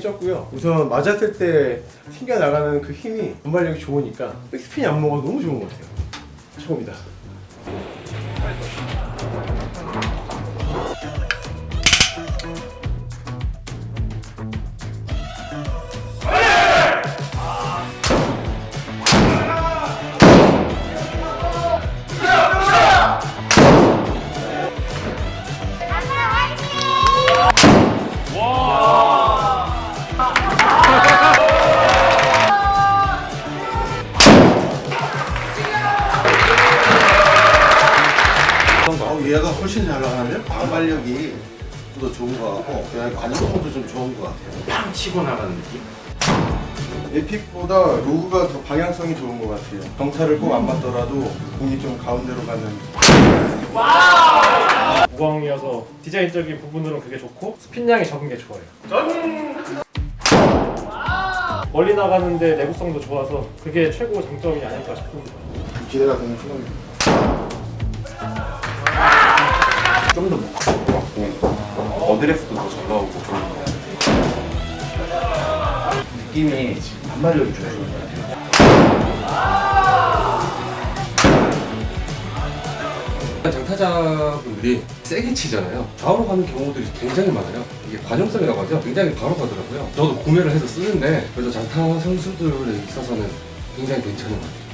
적고요. 우선 맞았을 때 튕겨나가는 그 힘이 전발력이 좋으니까 백스핀이 안 먹어도 너무 좋은 것 같아요. 최고입니다. 얘가 훨씬 잘 나가는데 반발력이 좀더 좋은 것 같고 그냥 관성도 좀 좋은 것 같아요. 팡 치고 나가는 느낌? 에픽보다 로그가 더 방향성이 좋은 것 같아요. 정타를 꼭안 맞더라도 공이 좀 가운데로 가는 무광이어서 디자인적인 부분으로는 그게 좋고 스핀량이 적은 게 좋아요. 멀리 나가는데 내구성도 좋아서 그게 최고 장점이 아닐까 싶습니다. 기대가 되는 순간입니다. 어드레스도 더 잘 나오고 그런 거 느낌이 반발력이 좀 좋은 것 같아요. 장타자분들이 세게 치잖아요. 좌우로 가는 경우들이 굉장히 많아요. 이게 관용성이라고 하죠? 굉장히 바로 가더라고요. 저도 구매를 해서 쓰는데 그래서 장타 선수들에 있어서는 굉장히 괜찮은 것 같아요